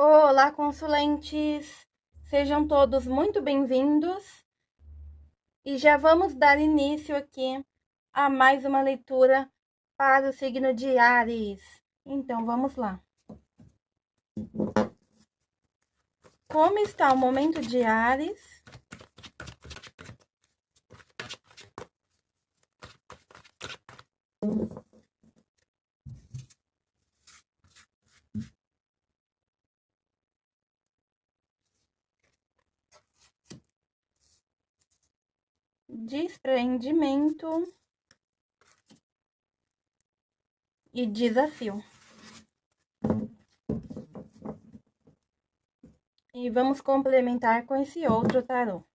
Olá, consulentes! Sejam todos muito bem-vindos e já vamos dar início aqui a mais uma leitura para o signo de Ares. Então, vamos lá. Como está o momento de Ares? Desprendimento e desafio. E vamos complementar com esse outro tarô.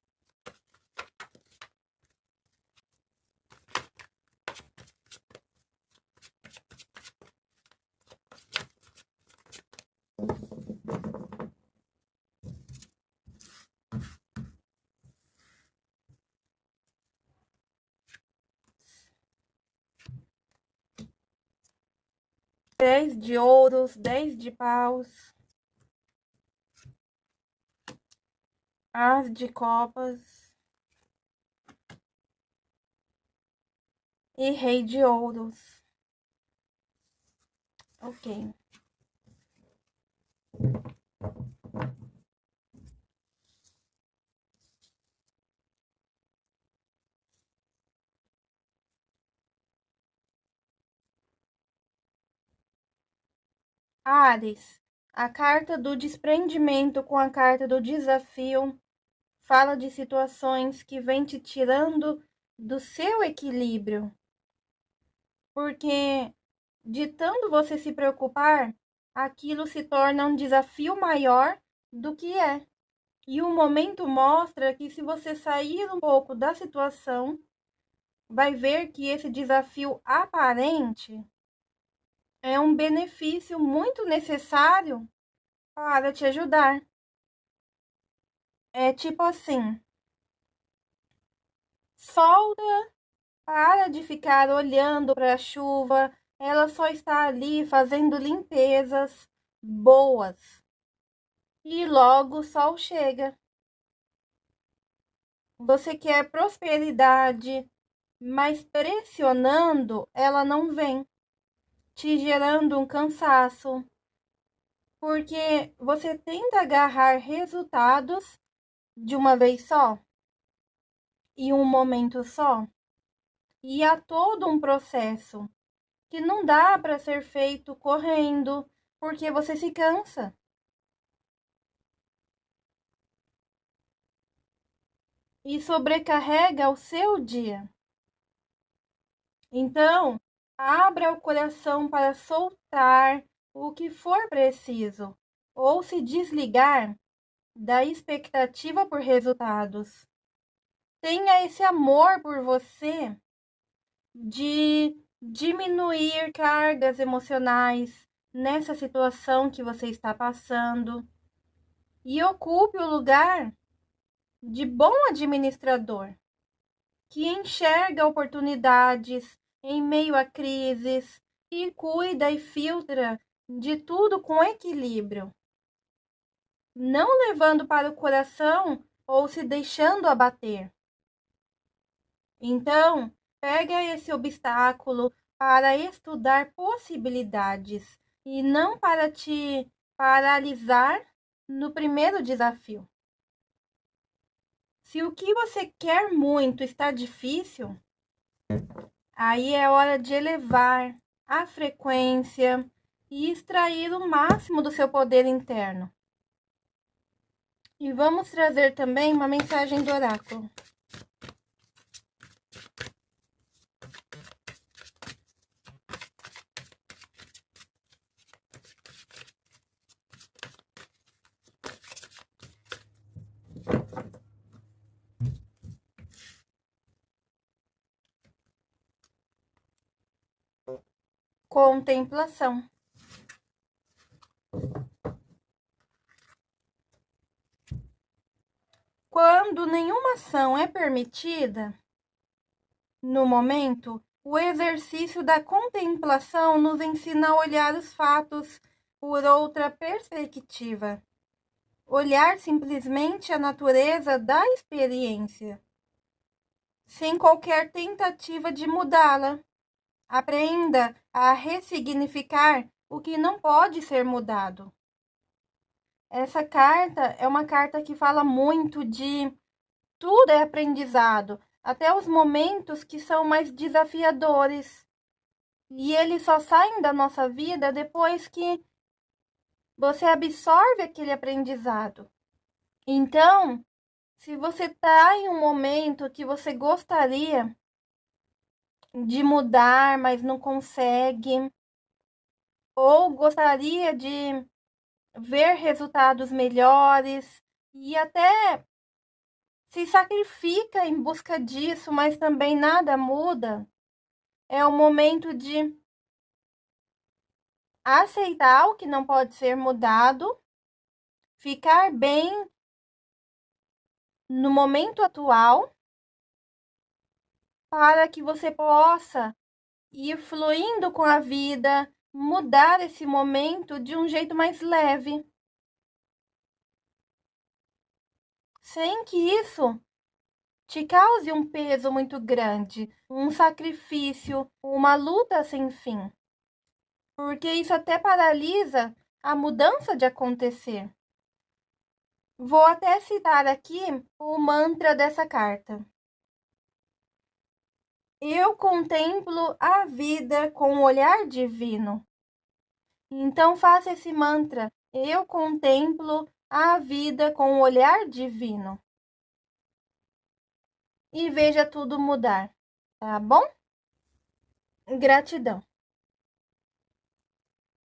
Dez de ouros, dez de paus, as de copas e rei de ouros. Ok. Ares, a carta do desprendimento com a carta do desafio fala de situações que vêm te tirando do seu equilíbrio. Porque de tanto você se preocupar, aquilo se torna um desafio maior do que é. E o momento mostra que se você sair um pouco da situação, vai ver que esse desafio aparente é um benefício muito necessário para te ajudar. É tipo assim: solta, para de ficar olhando para a chuva, ela só está ali fazendo limpezas boas. E logo o sol chega. Você quer prosperidade, mas pressionando, ela não vem te gerando um cansaço, porque você tenta agarrar resultados de uma vez só e um momento só, e há todo um processo que não dá para ser feito correndo, porque você se cansa. E sobrecarrega o seu dia. Então, Abra o coração para soltar o que for preciso ou se desligar da expectativa por resultados. Tenha esse amor por você de diminuir cargas emocionais nessa situação que você está passando e ocupe o lugar de bom administrador que enxerga oportunidades em meio a crises e cuida e filtra de tudo com equilíbrio, não levando para o coração ou se deixando abater. Então, pega esse obstáculo para estudar possibilidades e não para te paralisar no primeiro desafio. Se o que você quer muito está difícil, Aí é hora de elevar a frequência e extrair o máximo do seu poder interno. E vamos trazer também uma mensagem do oráculo. Contemplação. Quando nenhuma ação é permitida, no momento, o exercício da contemplação nos ensina a olhar os fatos, por outra perspectiva. Olhar simplesmente a natureza da experiência, sem qualquer tentativa de mudá-la. Aprenda a ressignificar o que não pode ser mudado. Essa carta é uma carta que fala muito de tudo é aprendizado, até os momentos que são mais desafiadores. E eles só saem da nossa vida depois que você absorve aquele aprendizado. Então, se você está em um momento que você gostaria de mudar, mas não consegue, ou gostaria de ver resultados melhores e até se sacrifica em busca disso, mas também nada muda, é o momento de aceitar o que não pode ser mudado, ficar bem no momento atual, para que você possa ir fluindo com a vida, mudar esse momento de um jeito mais leve. Sem que isso te cause um peso muito grande, um sacrifício, uma luta sem fim. Porque isso até paralisa a mudança de acontecer. Vou até citar aqui o mantra dessa carta. Eu contemplo a vida com o olhar divino. Então faça esse mantra. Eu contemplo a vida com o olhar divino. E veja tudo mudar, tá bom? Gratidão.